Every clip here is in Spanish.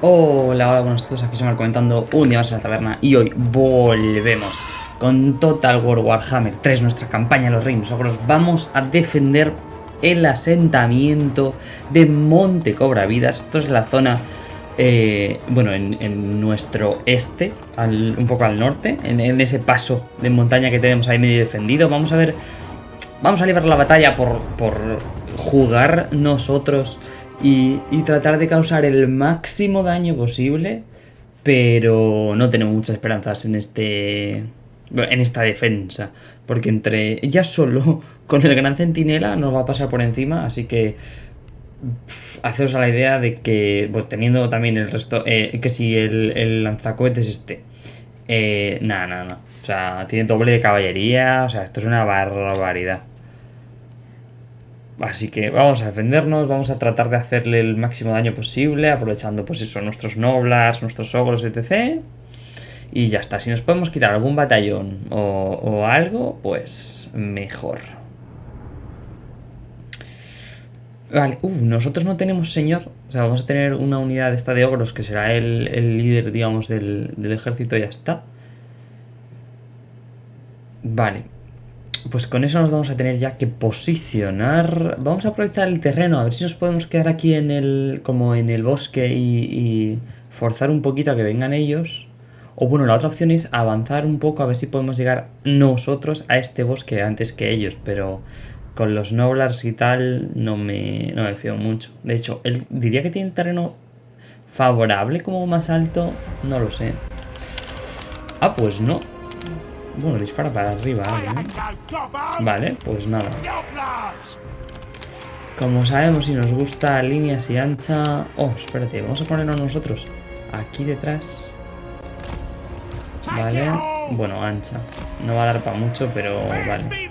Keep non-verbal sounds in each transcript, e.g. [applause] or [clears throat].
Hola, hola, buenos todos, aquí se comentando un día más en la taberna y hoy volvemos con Total War Warhammer 3, nuestra campaña Los Reinos Ogros. Vamos a defender el asentamiento de Monte Cobra Vidas. Esto es la zona, eh, bueno, en, nuestro este, un poco al norte, en, ese paso de montaña que tenemos ahí medio defendido. Vamos a ver, vamos a librar la batalla por, por jugar nosotros y, tratar de causar el máximo daño posible, pero no tenemos muchas esperanzas en este en esta defensa, porque entre ya solo [laughs] con el gran centinela nos va a pasar por encima, así que haceros a la idea de que, teniendo también el resto, eh, que si el, el lanzacohetes este, eh, nada, nada, nada, o sea, tiene doble de caballería, o sea, esto es una barbaridad. Así que vamos a defendernos, vamos a tratar de hacerle el máximo daño posible, aprovechando pues eso, nuestros noblars, nuestros ogros, etc. Y ya está, si nos podemos quitar algún batallón o, algo, pues mejor. Vale, uh, nosotros no tenemos señor, o sea, vamos a tener una unidad esta de ogros que será el, líder, digamos, del, del ejército y ya está. Vale, pues con eso nos vamos a tener ya que posicionar. Vamos a aprovechar el terreno, a ver si nos podemos quedar aquí en el, como en el bosque y, forzar un poquito a que vengan ellos. O bueno, la otra opción es avanzar un poco a ver si podemos llegar nosotros a este bosque antes que ellos, pero con los Noblars y tal no me, no me fío mucho. De hecho, él diría que tiene terreno favorable como más alto, no lo sé. Ah, pues no, bueno, dispara para arriba. Vale, pues nada. Como sabemos, si nos gusta líneas y ancha... Oh, espérate, vamos a ponernos nosotros aquí detrás. Vale, bueno, ancha. No va a dar para mucho, pero vale.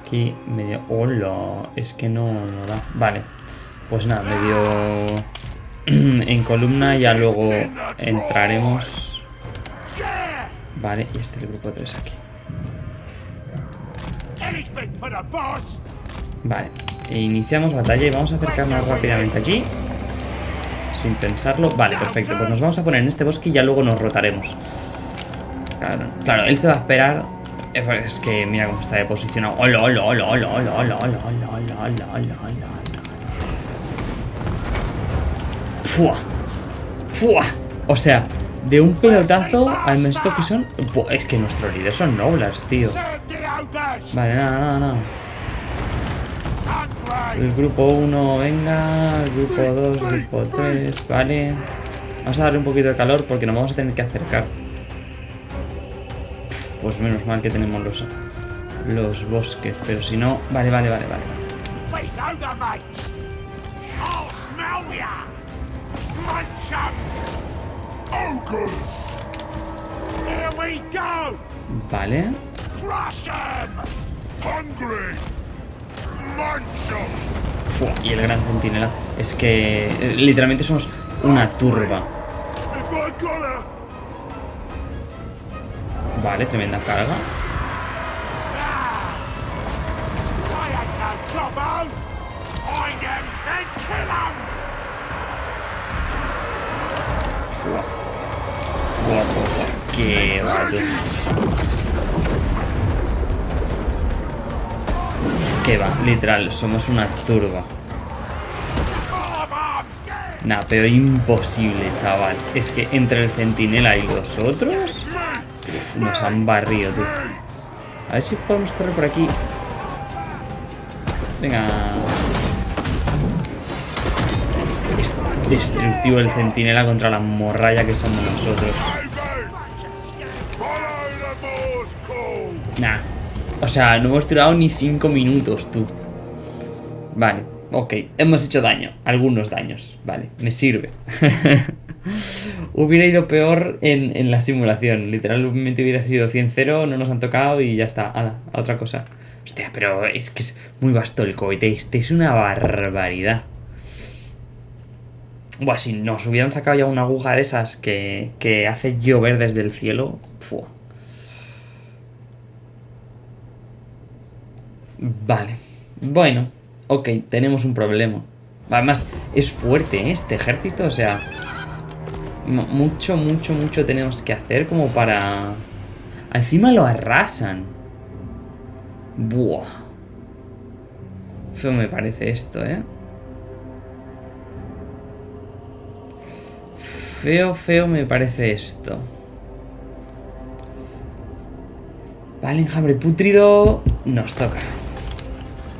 Aquí medio... ¡Hola! Es que no, no da. Vale, pues nada, medio... [clears throat] en columna ya luego entraremos Vale, y este es el grupo 3 aquí. Vale, e iniciamos batalla y vamos a acercarnos rápidamente aquí. Sin pensarlo. Vale, perfecto. Pues nos vamos a poner en este bosque y ya luego nos rotaremos. Claro, claro él se va a esperar. Es que mira cómo está de posicionado. ¡Hola, hola, hola, hola, hola, hola, hola, hola, hola, hola, hola, hola! ¡Fua! ¡Fua! O sea, de un pelotazo al esto que son... Es que nuestros líderes son nobles, tío. Vale, nada, nada, nada. El grupo 1, venga. El grupo 2, grupo 3, vale. Vamos a darle un poquito de calor porque nos vamos a tener que acercar. Pues menos mal que tenemos los, los bosques, pero si no... Vale, vale, vale, vale. Vale. Y el gran centinela. Es que eh, literalmente somos una turba. Vale, tremenda carga. Que va, Que va, literal, somos una turba. Nah, pero imposible, chaval. Es que entre el centinela y los otros... nos han barrido, tú. A ver si podemos correr por aquí. Venga. Es destructivo el centinela contra la morralla que somos nosotros. Nah. O sea, no hemos tirado ni 5 minutos, tú. Vale, ok. Hemos hecho daño. Algunos daños. Vale, me sirve. [laughs] hubiera ido peor en, la simulación. Literalmente hubiera sido 100-0, no nos han tocado y ya está. a otra cosa. Hostia, pero es que es muy vasto el cohete. Este es una barbaridad. Buah, si nos hubieran sacado ya una aguja de esas que, que hace llover desde el cielo. Fua. Vale. Bueno, ok, tenemos un problema. Además, es fuerte ¿eh? este ejército, o sea... Mucho, mucho, mucho tenemos que hacer como para... Encima lo arrasan. Buah. Feo me parece esto, ¿eh? Feo, feo me parece esto. Vale, enjambre putrido. Nos toca.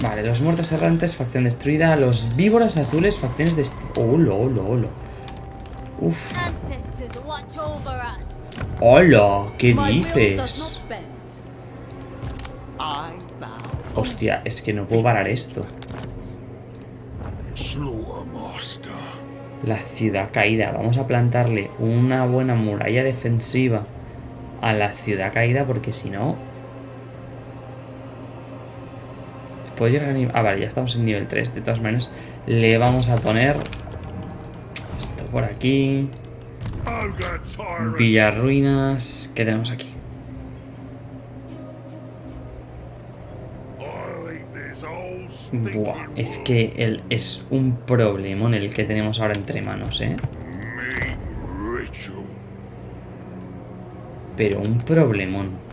Vale, los muertos errantes, facción destruida. Los víboras azules, facciones destruidas. ¡Hola, hola, hola! Uf. ¡Hola! ¿Qué dices? Hostia, es que no puedo parar esto. La ciudad caída. Vamos a plantarle una buena muralla defensiva a la ciudad caída porque si no... Puedo. Ah, vale, ya estamos en nivel 3. De todas maneras, le vamos a poner... Esto por aquí. Villarruinas. ¿Qué tenemos aquí? Buah, es que el, es un problemón el que tenemos ahora entre manos, ¿eh? Pero un problemón.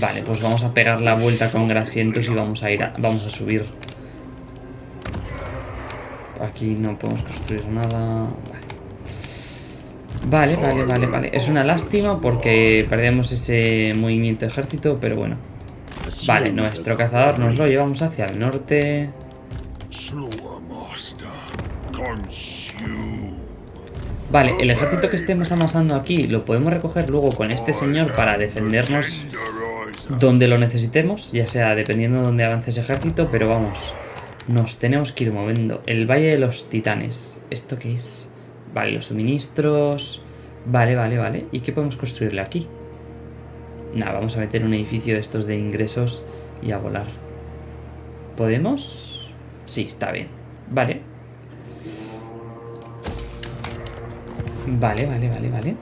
Vale, pues vamos a pegar la vuelta con grasientos y vamos a ir a, vamos a subir. Aquí no podemos construir nada. Vale. Vale, vale, vale, vale. Es una lástima porque perdemos ese movimiento de ejército, pero bueno. Vale, nuestro cazador nos lo llevamos hacia el norte. Vale, el ejército que estemos amasando aquí lo podemos recoger luego con este señor para defendernos donde lo necesitemos, ya sea dependiendo de dónde avance ese ejército, pero vamos, nos tenemos que ir moviendo. El Valle de los Titanes, ¿esto qué es? Vale, los suministros... Vale, vale, vale. ¿Y qué podemos construirle aquí? Nada, vamos a meter un edificio de estos de ingresos y a volar. ¿Podemos? Sí, está bien. Vale. Vale, vale, vale, vale.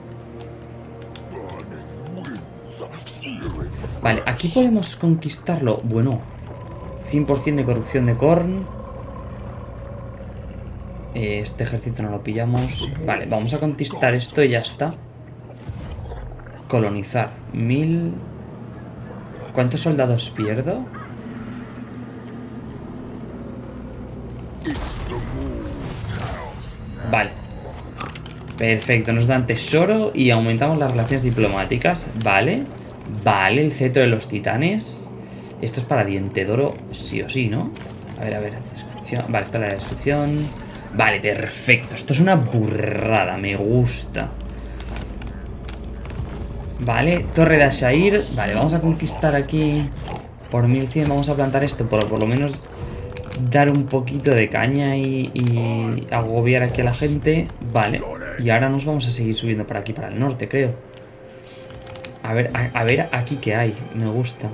Vale, aquí podemos conquistarlo. Bueno, 100% de corrupción de Korn. Eh, este ejército no lo pillamos. Vale, vamos a conquistar esto y ya está. Colonizar. Mil... ¿Cuántos soldados pierdo? Vale. Perfecto, nos dan tesoro y aumentamos las relaciones diplomáticas. Vale. Vale, el cetro de los titanes. Esto es para diente de oro, sí o sí, ¿no? A ver, a ver. Descripción. Vale, está la descripción. Vale, perfecto. Esto es una burrada, me gusta. Vale, Torre de Ashair. Vale, vamos a conquistar aquí por 1100. Vamos a plantar esto por, por lo menos dar un poquito de caña y, y, agobiar aquí a la gente. Vale, y ahora nos vamos a seguir subiendo por aquí, para el norte, creo. A ver, a, a ver aquí qué hay. Me gusta.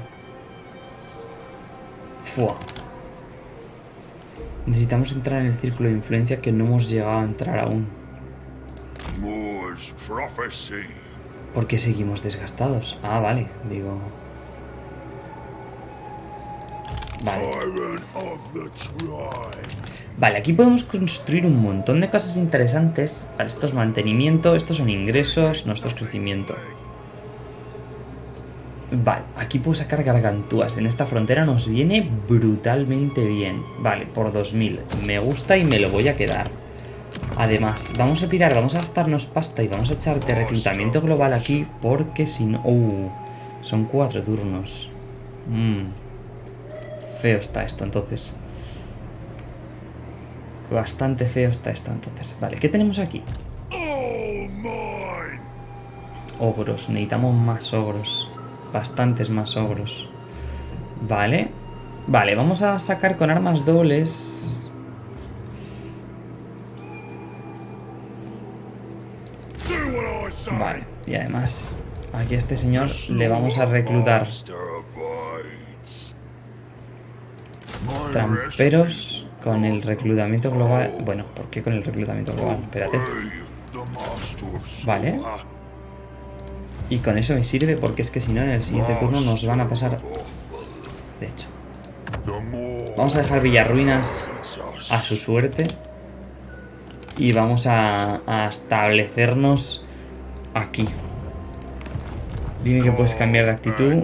Fua. Necesitamos entrar en el círculo de influencia que no hemos llegado a entrar aún. ¿Por qué seguimos desgastados? Ah, vale, digo... Vale. Vale, aquí podemos construir un montón de cosas interesantes. Vale, esto es mantenimiento, estos son ingresos, no, esto es crecimiento. Vale, aquí puedo sacar gargantúas. En esta frontera nos viene brutalmente bien. Vale, por 2000. Me gusta y me lo voy a quedar. Además, vamos a tirar, vamos a gastarnos pasta y vamos a echarte reclutamiento global aquí porque si no... Uh, son cuatro turnos. Mmm. Feo está esto entonces. Bastante feo está esto entonces. Vale, ¿qué tenemos aquí? Ogros, necesitamos más ogros bastantes más ogros. Vale. Vale, vamos a sacar con armas dobles. Vale, y además, aquí a este señor le vamos a reclutar tramperos con el reclutamiento global. Bueno, ¿por qué con el reclutamiento global? Espérate. Vale. Y con eso me sirve porque es que si no en el siguiente turno nos van a pasar... De hecho. Vamos a dejar Villarruinas a su suerte. Y vamos a, establecernos aquí. Dime que puedes cambiar de actitud.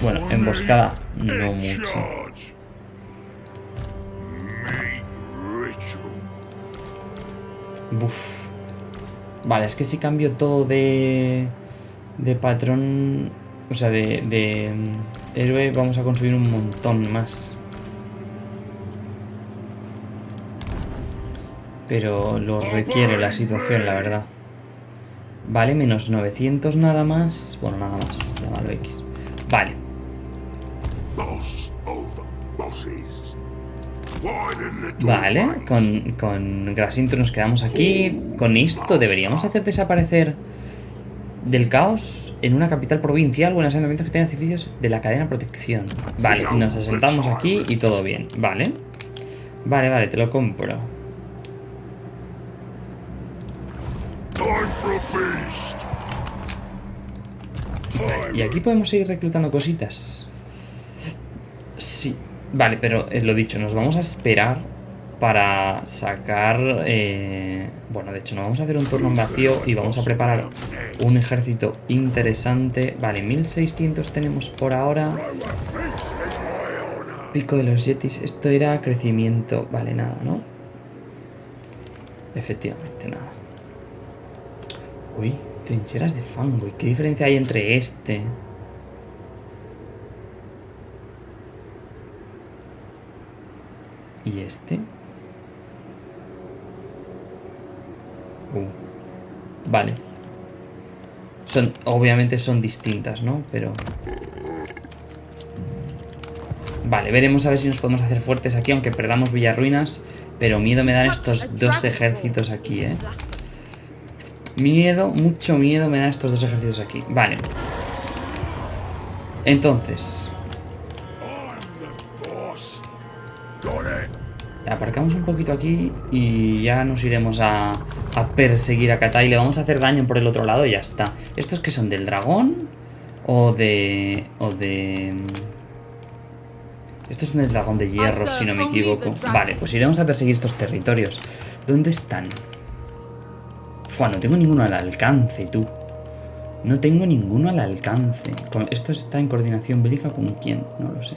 Bueno, emboscada no mucho. Buf. Vale, es que si cambio todo de... De patrón... O sea, de, mm, héroe vamos a conseguir un montón más. Pero lo requiere la situación, la verdad. Vale, menos 900 nada más. Bueno, nada más, llámalo X. Vale. Vale, con, con Grasinto nos quedamos aquí. Con esto deberíamos hacer desaparecer del caos en una capital provincial o en asentamientos que tengan edificios de la cadena protección. Vale, nos asentamos aquí y todo bien. Vale. Vale, vale, te lo compro. y aquí podemos seguir reclutando cositas. Sí. Vale, pero es lo dicho, nos vamos a esperar para sacar... Eh, bueno, de hecho, nos vamos a hacer un turno en vacío y vamos a preparar un ejército interesante. Vale, 1600 tenemos por ahora. Pico de los Yetis. Esto era crecimiento. Vale, nada, ¿no? Efectivamente, nada. Uy, trincheras de fango. ¿Y qué diferencia hay entre este? ¿Y este? Uh. Vale. Son, obviamente son distintas, ¿no? Pero... Vale, veremos a ver si nos podemos hacer fuertes aquí, aunque perdamos Villarruinas. Pero miedo me dan estos dos ejércitos aquí, ¿eh? Miedo, mucho miedo me dan estos dos ejércitos aquí. Vale. Entonces... Aparcamos un poquito aquí y ya nos iremos a, a perseguir a Katai. Le vamos a hacer daño por el otro lado y ya está. ¿Estos que son? ¿Del dragón? ¿O de...? ¿O de...? Estos son del dragón de hierro, si no me equivoco. Vale, pues iremos a perseguir estos territorios. ¿Dónde están? Fua, no tengo ninguno al alcance, tú. No tengo ninguno al alcance. ¿Esto está en coordinación bélica con quién? No lo sé.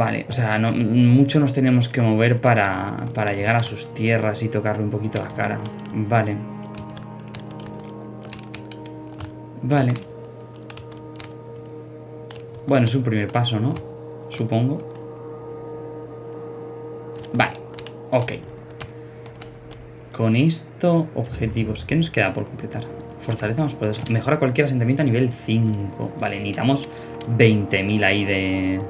Vale, o sea, mucho nos tenemos que mover para, para llegar a sus tierras y tocarle un poquito la cara. Vale. Vale. Bueno, es un primer paso, ¿no? Supongo. Vale. Ok. Con esto, objetivos. ¿Qué nos queda por completar? Fortaleza más poderosa. Mejora cualquier asentamiento a nivel 5. Vale, necesitamos 20.000 ahí de...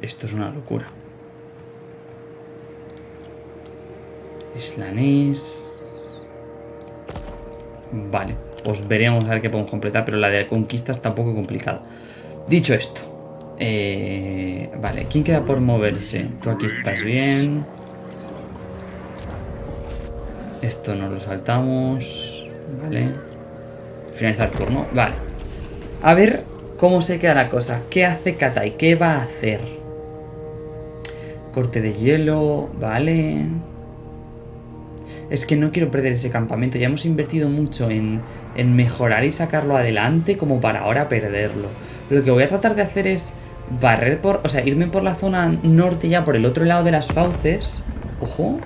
esto es una locura. Islanés. Vale, pues veremos a ver qué podemos completar, pero la de conquistas está un poco complicada. Dicho esto, eh, vale, ¿quién queda por moverse? Tú aquí estás bien. Esto no lo saltamos. Vale. Finalizar turno. Vale. A ver cómo se queda la cosa. ¿Qué hace Katai? ¿Qué va a hacer? Corte de hielo. Vale. Es que no quiero perder ese campamento. Ya hemos invertido mucho en, en mejorar y sacarlo adelante como para ahora perderlo. Lo que voy a tratar de hacer es barrer por... O sea, irme por la zona norte ya, por el otro lado de las fauces. Ojo.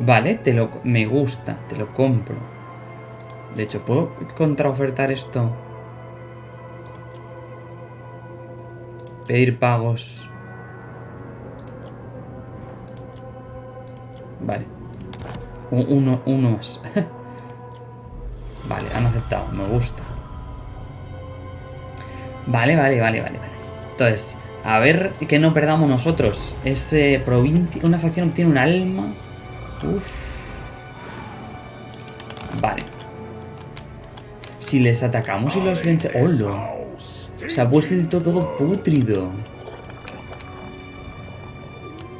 Vale, te lo, me gusta, te lo compro. De hecho, ¿puedo contraofertar esto? Pedir pagos. Vale. Uno, uno más. [laughs] vale, han aceptado, me gusta. Vale, vale, vale, vale, vale. Entonces, a ver que no perdamos nosotros. Ese provincia, una facción obtiene un alma. Uf. Si les atacamos y los vence... ¡Hola! Se ha puesto el todo, todo putrido.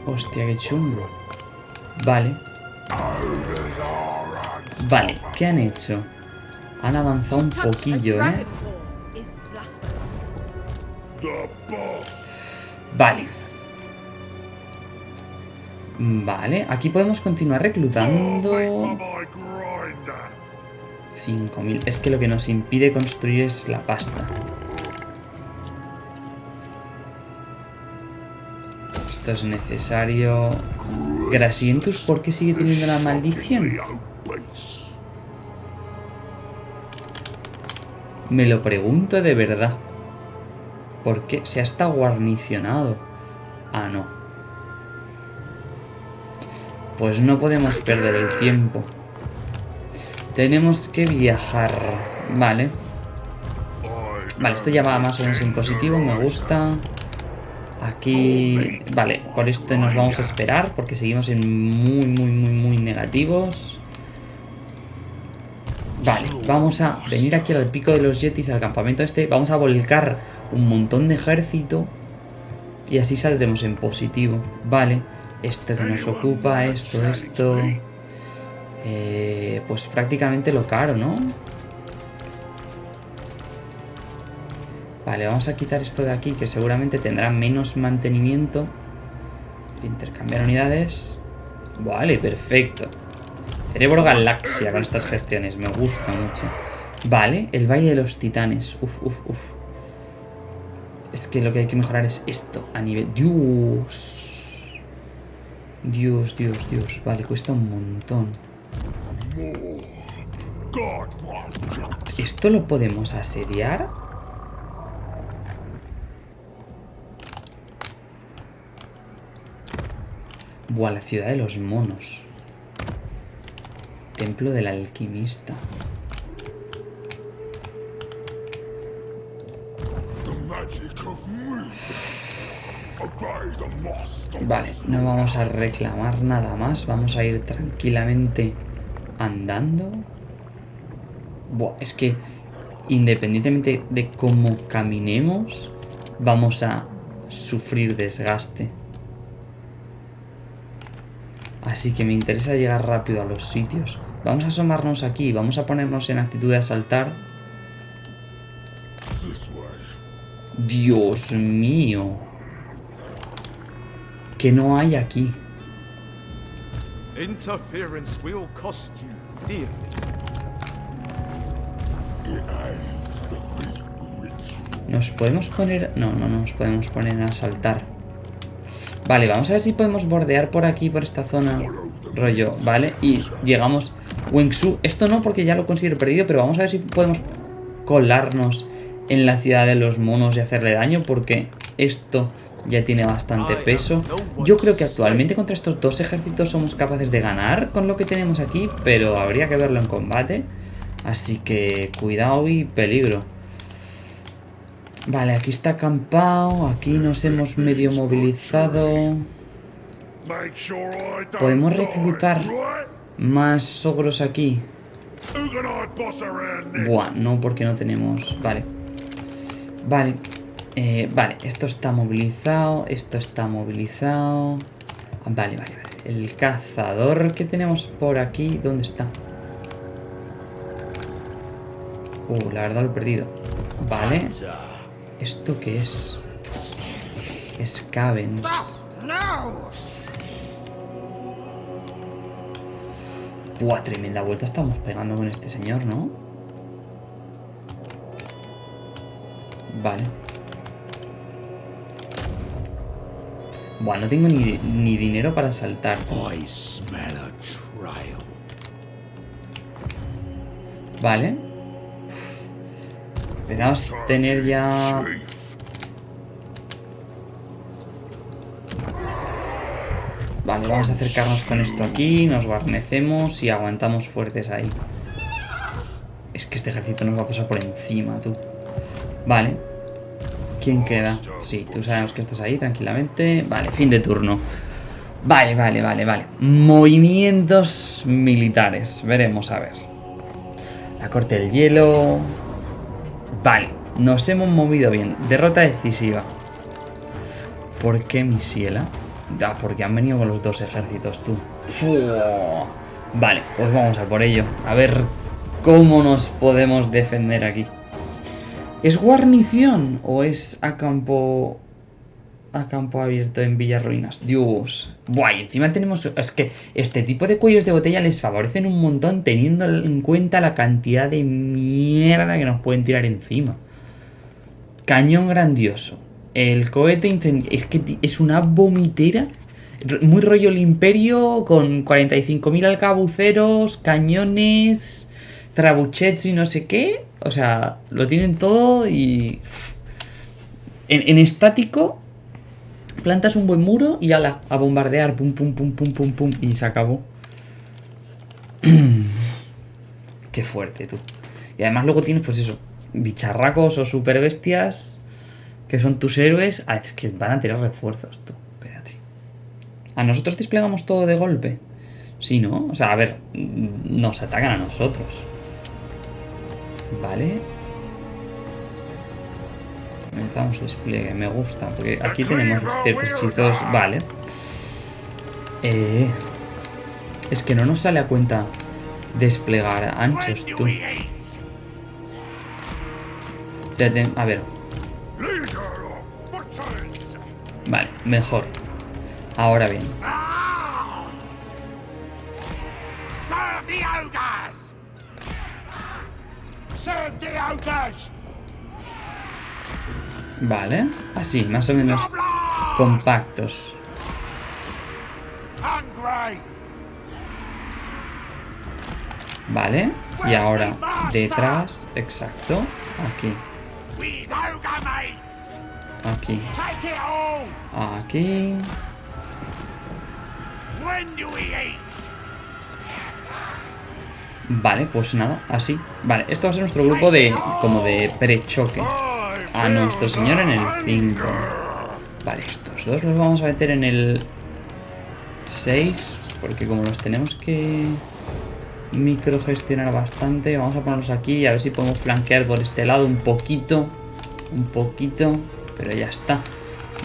Hostia, qué chungo. Vale. Vale, ¿qué han hecho? Han avanzado un poquillo, ¿eh? Vale. Vale, aquí podemos continuar reclutando... 5.000. Es que lo que nos impide construir es la pasta. Esto es necesario... Grasientus, ¿por qué sigue teniendo la maldición? Me lo pregunto de verdad. ¿Por qué? Se ha estado guarnicionado. Ah, no. Pues no podemos perder el tiempo. Tenemos que viajar. Vale. Vale, esto ya va más o menos en positivo, me gusta. Aquí... Vale, por esto nos vamos a esperar porque seguimos en muy, muy, muy, muy negativos. Vale, vamos a venir aquí al pico de los Yetis, al campamento este. Vamos a volcar un montón de ejército. Y así saldremos en positivo. Vale, esto que nos ocupa, esto, esto... Eh, pues prácticamente lo caro, ¿no? Vale, vamos a quitar esto de aquí, que seguramente tendrá menos mantenimiento. Intercambiar unidades. Vale, perfecto. Cerebro galaxia con estas gestiones, me gusta mucho. Vale, el Valle de los Titanes. Uf, uf, uf. Es que lo que hay que mejorar es esto, a nivel... Dios. Dios, Dios, Dios. Vale, cuesta un montón. ¿Esto lo podemos asediar? Buah, la ciudad de los monos. Templo del alquimista. Vale, no vamos a reclamar nada más. Vamos a ir tranquilamente andando. Buah, es que independientemente de cómo caminemos, vamos a sufrir desgaste. Así que me interesa llegar rápido a los sitios. Vamos a asomarnos aquí, vamos a ponernos en actitud de asaltar. Dios mío. Que no hay aquí. Nos podemos poner... No, no nos podemos poner a asaltar. Vale, vamos a ver si podemos bordear por aquí, por esta zona. Rollo, ¿vale? Y llegamos... Wengsu, esto no porque ya lo considero perdido, pero vamos a ver si podemos colarnos en la ciudad de los monos y hacerle daño, porque esto ya tiene bastante peso. Yo creo que actualmente contra estos dos ejércitos somos capaces de ganar con lo que tenemos aquí, pero habría que verlo en combate. Así que cuidado y peligro. Vale, aquí está acampado, aquí nos hemos medio movilizado. Podemos reclutar más ogros aquí. Buah, no, porque no tenemos... Vale. Vale. Eh, vale, esto está movilizado, esto está movilizado. Vale, vale, vale. El cazador que tenemos por aquí, ¿dónde está? Uh, la verdad lo he perdido. Vale. ¿Esto qué es? Scavens. Buah, tremenda vuelta estamos pegando con este señor, ¿no? Vale. Buah, no tengo ni, ni dinero para saltar. Vale. Empezamos a tener ya... Vale, vamos a acercarnos con esto aquí, nos guarnecemos y aguantamos fuertes ahí. Es que este ejército nos va a pasar por encima, tú. Vale. ¿Quién queda? Sí, tú sabemos que estás ahí tranquilamente. Vale, fin de turno. Vale, vale, vale, vale. Movimientos militares. Veremos, a ver. La corte del hielo. Vale, nos hemos movido bien. Derrota decisiva. ¿Por qué Misiela? Ah, porque han venido con los dos ejércitos, tú. Vale, pues vamos a por ello. A ver cómo nos podemos defender aquí. ¿Es guarnición o es a campo a campo abierto en Villarruinas? Dios. Buah, y encima tenemos... Es que este tipo de cuellos de botella les favorecen un montón teniendo en cuenta la cantidad de mierda que nos pueden tirar encima. Cañón grandioso. El cohete incendiario. Es que es una vomitera. Muy rollo el imperio con 45.000 alcabuceros, cañones, trabuchets y no sé qué. O sea, lo tienen todo y... En, en estático, plantas un buen muro y ala, a bombardear, pum, pum, pum, pum, pum, pum, y se acabó. [clears throat] Qué fuerte, tú. Y además luego tienes, pues eso, bicharracos o super bestias que son tus héroes. Ah, es que van a tirar refuerzos, tú. Espérate. ¿A nosotros desplegamos todo de golpe? Sí, ¿no? O sea, a ver, nos atacan a nosotros. Vale. Comenzamos despliegue, me gusta, porque aquí tenemos ciertos hechizos. Vale. Eh, es que no nos sale a cuenta desplegar anchos, tú. A ver. Vale, mejor. Ahora bien. Vale, así, más o menos compactos. Vale, y ahora detrás, exacto, aquí. Aquí. Aquí. Vale, pues nada, así. Vale, esto va a ser nuestro grupo de como de prechoque. A nuestro señor en el 5. Vale, estos dos los vamos a meter en el 6. Porque como los tenemos que microgestionar bastante, vamos a ponerlos aquí y a ver si podemos flanquear por este lado un poquito. Un poquito. Pero ya está.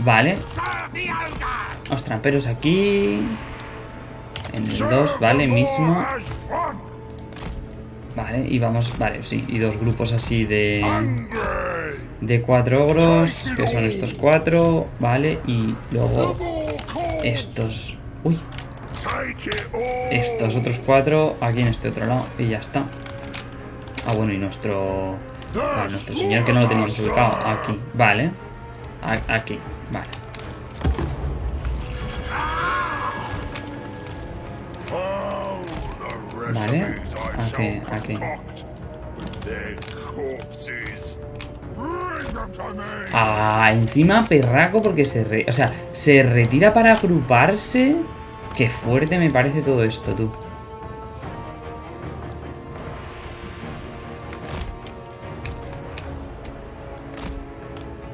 Vale. Los tramperos aquí. En el 2, vale, mismo. Vale, y vamos, vale, sí, y dos grupos así de... De cuatro ogros, que son estos cuatro, vale, y luego estos... Uy. Estos otros cuatro aquí en este otro lado, y ya está. Ah, bueno, y nuestro... Vale, nuestro señor que no lo teníamos ubicado, aquí, vale. Aquí, vale. Vale, aquí, aquí. Ah, encima perraco porque se re... O sea, se retira para agruparse. Qué fuerte me parece todo esto, tú.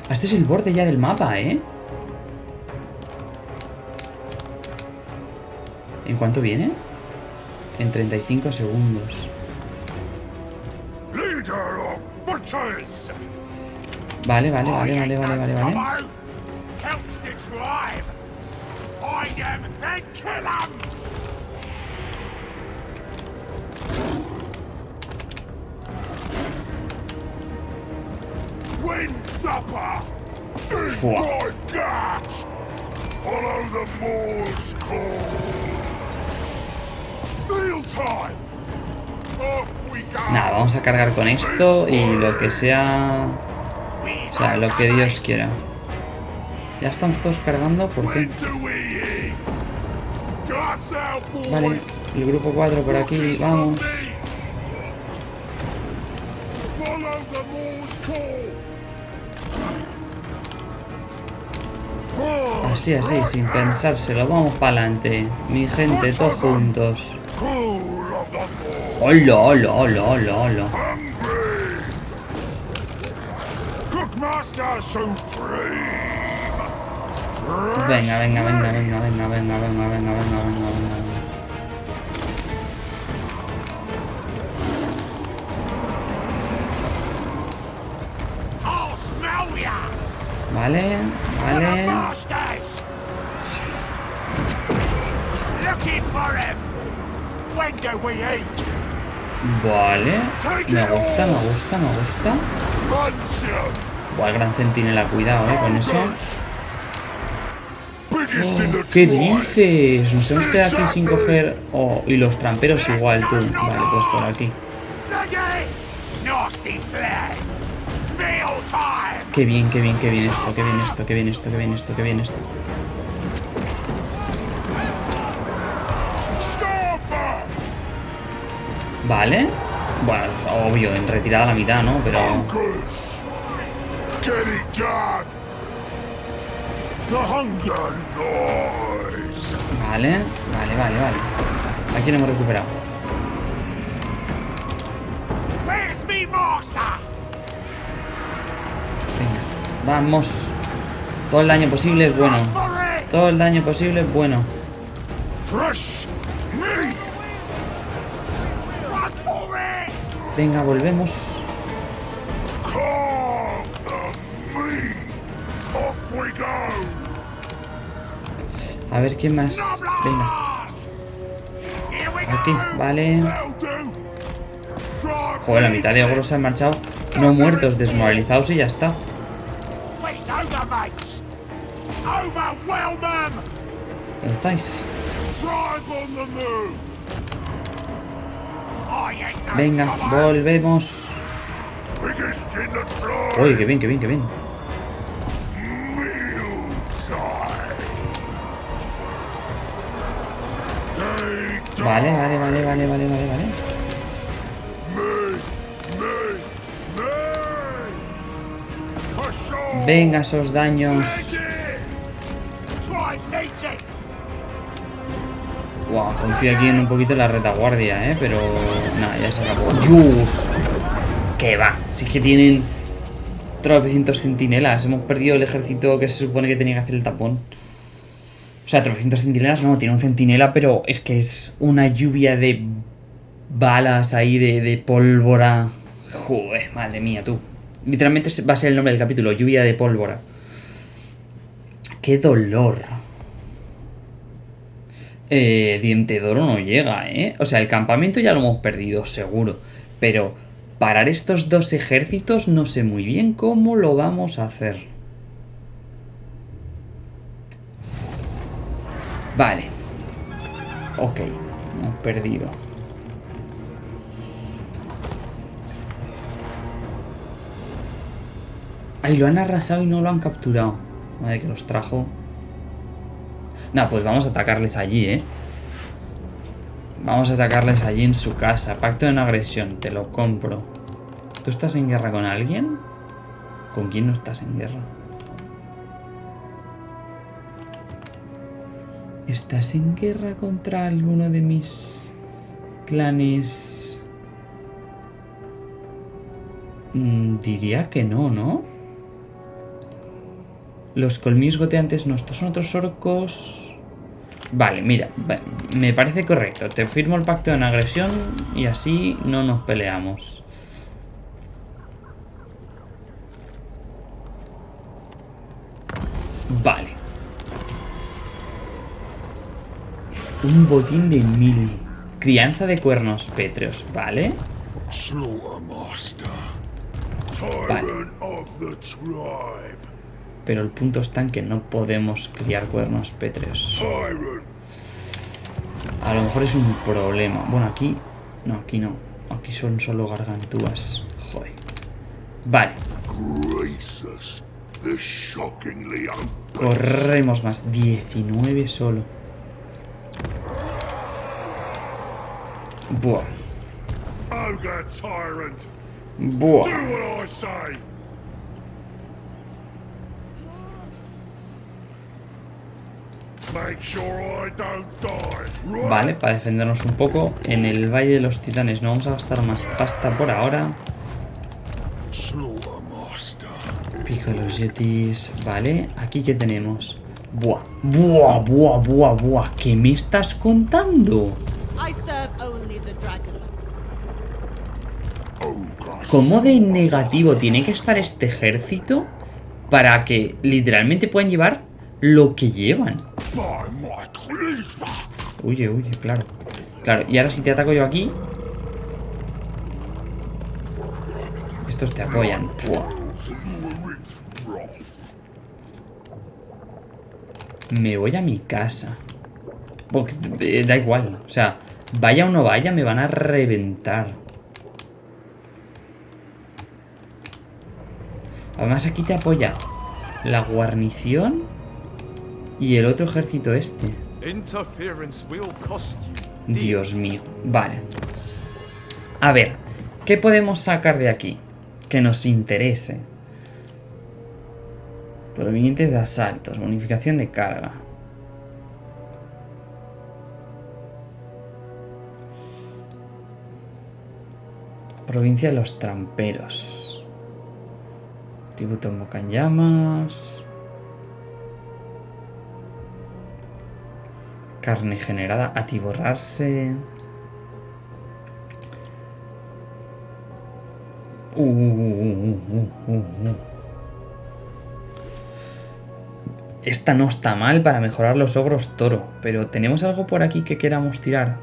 Este es el borde ya del mapa, ¿eh? ¿En cuánto viene? En 35 segundos. Vale, vale, vale, vale, vale, vale, vale. Nada, vamos a cargar con esto y lo que sea... O sea, lo que Dios quiera. Ya estamos todos cargando, ¿por qué? Vale, el grupo 4 por aquí, vamos. Así, así, sin pensárselo. Vamos para adelante. Mi gente, todos juntos. ¡Hola, hola, hola, hola, hola! Venga, venga, venga, venga, venga, venga, venga, venga, venga, venga, venga, venga. Vale, vale. Vale. Me gusta, me gusta, me gusta. Buah, el gran centinela, cuidado, eh, con eso. The ¿Qué dices? Nos hemos quedado aquí sin coger... Oh, y los tramperos igual, tú. Vale, pues por aquí. Meal time. Qué bien, qué bien, qué bien esto, qué bien esto, qué bien esto, qué bien esto, qué bien esto. Vale. Bueno, es obvio, en retirada a la mitad, ¿no? Pero... Vale, vale, vale, vale. Aquí lo hemos recuperado. Venga, vamos. Todo el daño posible es bueno. Todo el daño posible es bueno. Fresh Venga, volvemos. A ver quién más. Venga, aquí, vale. Joder, la mitad de ogros se han marchado. No muertos, desmoralizados y ya está. ¿Dónde estáis? Venga, volvemos. Uy, qué bien, qué bien, qué bien. Vale, vale, vale, vale, vale, vale, vale. Venga, esos daños. Wow, confío aquí en un poquito en la retaguardia, ¿eh? Pero... Nada, ya se acabó. ¡Dios! ¿Qué va? Si es que tienen... Tropecientos centinelas. Hemos perdido el ejército que se supone que tenía que hacer el tapón. O sea, tropecientos centinelas no, tiene un centinela, pero es que es una lluvia de balas ahí, de, de pólvora. Joder, madre mía, tú. Literalmente va a ser el nombre del capítulo, lluvia de pólvora. ¡Qué dolor! Eh, Diente de Oro no llega, ¿eh? O sea, el campamento ya lo hemos perdido, seguro. Pero parar estos dos ejércitos no sé muy bien cómo lo vamos a hacer. Vale. Ok, hemos perdido. Ay, lo han arrasado y no lo han capturado. Madre que los trajo. Nah, pues vamos a atacarles allí, ¿eh? Vamos a atacarles allí en su casa. Pacto de no agresión, te lo compro. ¿Tú estás en guerra con alguien? ¿Con quién no estás en guerra? ¿Estás en guerra contra alguno de mis clanes? Mm, diría que no, ¿no? Los colmillos goteantes no, estos son otros orcos. Vale, mira, me parece correcto. Te firmo el pacto de no agresión y así no nos peleamos. Vale. Un botín de mil. Crianza de cuernos pétreos, ¿vale? Vale. Pero el punto está en que no podemos criar cuernos pétreos. Tyrant. A lo mejor es un problema. Bueno, aquí... No, aquí no. Aquí son solo gargantúas. Joder. Vale. Corremos más. 19 solo. Buah. Buah. Vale, para defendernos un poco. En el Valle de los Titanes no vamos a gastar más pasta por ahora. Pico de los Yetis. Vale, aquí que tenemos. Buah, buah, buah, buah, buah. ¿Qué me estás contando? I serve only the dragons. Ogre. ¿Cómo de negativo tiene que estar este ejército para que literalmente puedan llevar lo que llevan? Huye, huye, claro. Claro, y ahora si te ataco yo aquí... Estos te apoyan. Me voy a mi casa. Eh, da igual. O sea, vaya o no vaya, me van a reventar. Además aquí te apoya la guarnición y el otro ejército este. Dios mío. Vale. A ver, ¿qué podemos sacar de aquí? Que nos interese. Provenientes de asaltos, bonificación de carga. Provincia de los tramperos. Tributo en Carne generada, atiborrarse. Uh, uh, uh. Esta no está mal para mejorar los ogros toro, pero ¿tenemos algo por aquí que queramos tirar?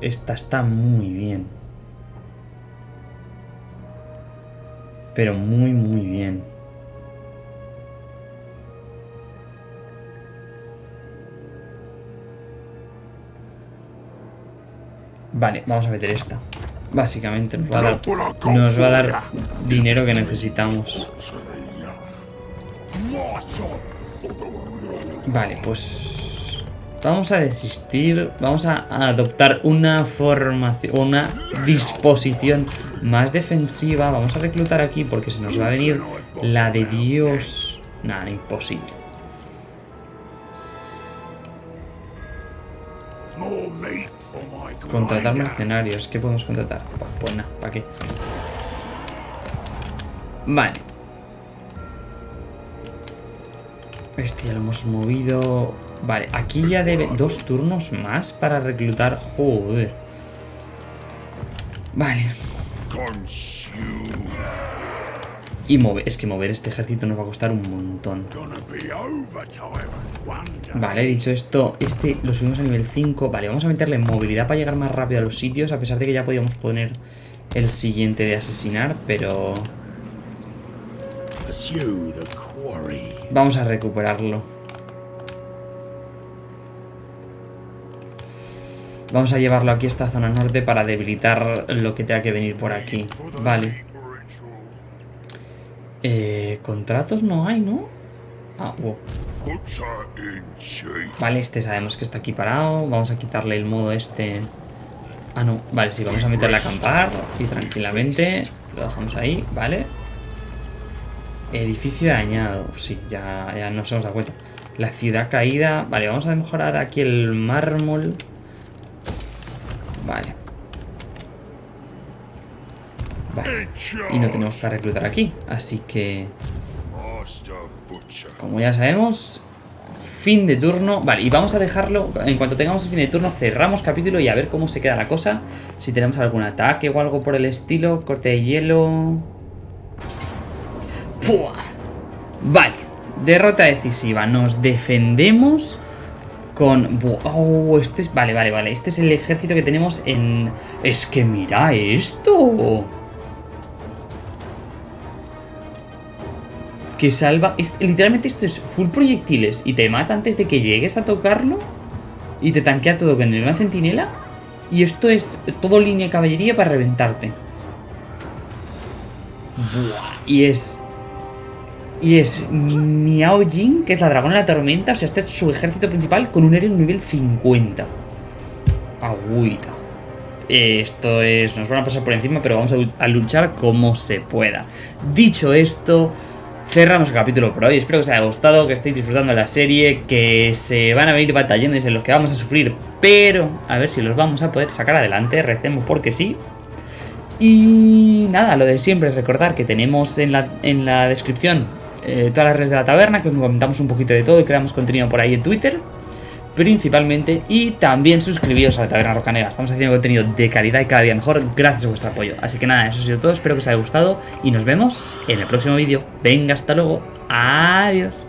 Esta está muy bien. Pero muy, muy bien. Vale, vamos a meter esta. Básicamente nos va a dar, nos va a dar dinero que necesitamos. Vale, pues vamos a desistir, vamos a adoptar una formación, una disposición más defensiva. Vamos a reclutar aquí porque se nos va a venir la de Dios. Nada, imposible. Contratar mercenarios. ¿Qué podemos contratar? Pues, pues nada, ¿para qué? Vale. Este ya lo hemos movido. Vale, aquí ya debe dos turnos más para reclutar. Joder. Vale. Y mover. Es que mover este ejército nos va a costar un montón. Vale, dicho esto, este lo subimos a nivel 5. Vale, vamos a meterle movilidad para llegar más rápido a los sitios, a pesar de que ya podíamos poner el siguiente de asesinar, pero vamos a recuperarlo. Vamos a llevarlo aquí a esta zona norte para debilitar lo que tenga que venir por aquí. Vale. Eh, contratos no hay, ¿no? Ah, wow. Vale, este sabemos que está aquí parado. Vamos a quitarle el modo este. Ah, no. Vale, sí, vamos a meterle a acampar. Y tranquilamente. Lo dejamos ahí, vale. Edificio dañado. Sí, ya, ya nos hemos dado cuenta. La ciudad caída. Vale, vamos a mejorar aquí el mármol. Vale. Vale. Y no tenemos que reclutar aquí. Así que... Como ya sabemos, fin de turno. Vale, y vamos a dejarlo. En cuanto tengamos el fin de turno, cerramos capítulo y a ver cómo se queda la cosa. Si tenemos algún ataque o algo por el estilo. Corte de hielo. ¡Pua! Vale, derrota decisiva. Nos defendemos con. Oh, este es. Vale, vale, vale. Este es el ejército que tenemos en. Es que mira esto. Que salva. es- literalmente esto es full proyectiles y te mata antes de que llegues a tocarlo y te tanquea todo con el gran centinela. Y esto es todo línea de caballería para reventarte. Buah, y es. Y es Miao Jin, que es la dragona de la tormenta. O sea, este es su ejército principal con un héroe nivel 50. Agüita. Esto es. Nos van a pasar por encima, pero vamos a, a luchar como se pueda. Dicho esto, cerramos el capítulo por hoy. Espero que os haya gustado, que estéis disfrutando de la serie, que se van a venir batallones en los que vamos a sufrir, pero a ver si los vamos a poder sacar adelante. Recemos porque sí. Y nada, lo de siempre, recordar que tenemos en la, en la descripción eh, todas las redes de la taberna, que os comentamos un poquito de todo y creamos contenido por ahí en Twitter principalmente y también suscribiros a la Taberna Rocanera. Estamos haciendo contenido de calidad y cada día mejor gracias a vuestro apoyo. Así que nada, eso ha sido todo. Espero que os haya gustado y nos vemos en el próximo vídeo. Venga, hasta luego. Adiós.